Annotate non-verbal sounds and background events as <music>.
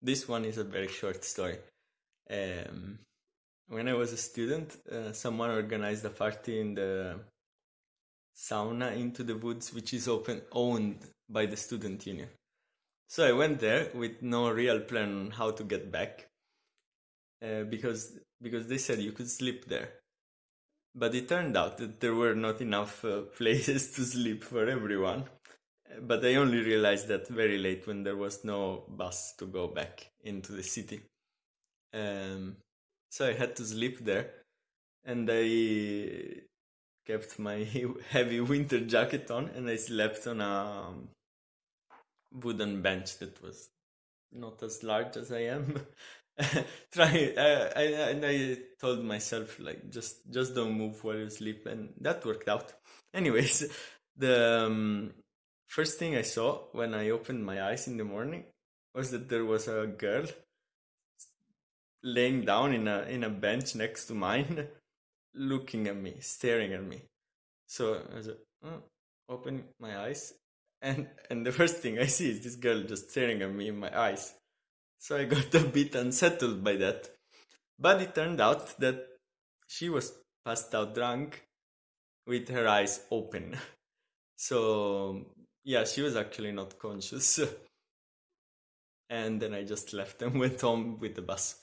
this one is a very short story. Um, when I was a student, uh, someone organized a party in the sauna into the woods, which is open owned by the student union. So I went there with no real plan on how to get back, uh, because because they said you could sleep there. But it turned out that there were not enough uh, <laughs> places to sleep for everyone. But I only realized that very late when there was no bus to go back into the city. Um, so I had to sleep there, and I kept my <laughs> heavy winter jacket on, and I slept on a wooden bench that was not as large as I am. <laughs> Try, uh, I, and I told myself like just just don't move while you sleep, and that worked out. Anyways, <laughs> the um, first thing I saw when I opened my eyes in the morning was that there was a girl laying down in a in a bench next to mine, <laughs> looking at me, staring at me. So I was like, oh, open my eyes, and and the first thing I see is this girl just staring at me in my eyes. So I got <laughs> a bit unsettled by that. But it turned out that she was passed out drunk with her eyes open. <laughs> So yeah, she was actually not conscious. <laughs> and then I just left and went home with the bus.